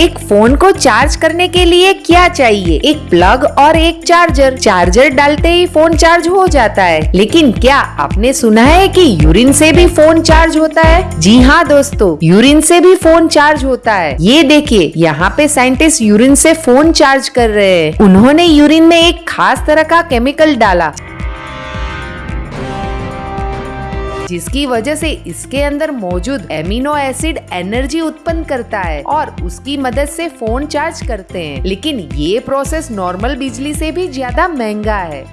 एक फ़ोन को चार्ज करने के लिए क्या चाहिए? एक प्लग और एक चार्जर। चार्जर डालते ही फ़ोन चार्ज हो जाता है। लेकिन क्या आपने सुना है कि यूरिन से भी फ़ोन चार्ज होता है? जी हाँ दोस्तों, यूरिन से भी फ़ोन चार्ज होता है। ये देखिए, यहाँ पे साइंटिस्ट यूरिन से फ़ोन चार्ज कर रहे हैं। उन्होंने यूरिन में एक खास तरह का केमिकल डाला। जिसकी वजह से इसके अंदर मौजूद एमिनो एसिड एनर्जी उत्पन्न करता है और उसकी मदद से फ़ोन चार्ज करते हैं। लेकिन ये प्रोसेस नॉर्मल बिजली से भी ज़्यादा महँगा है।